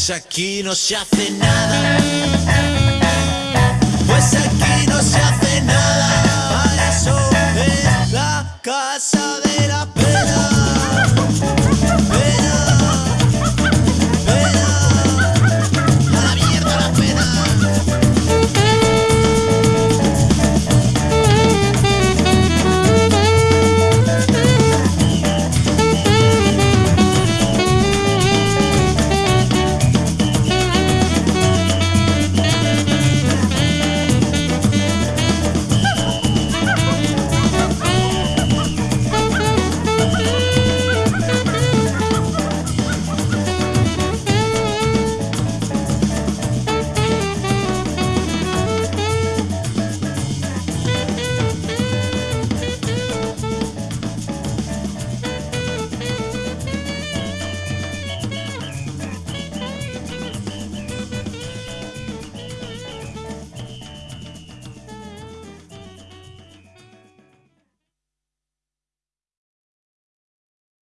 Pues aquí no se hace nada. Pues aquí no se hace nada. Para eso es la casa de la pena.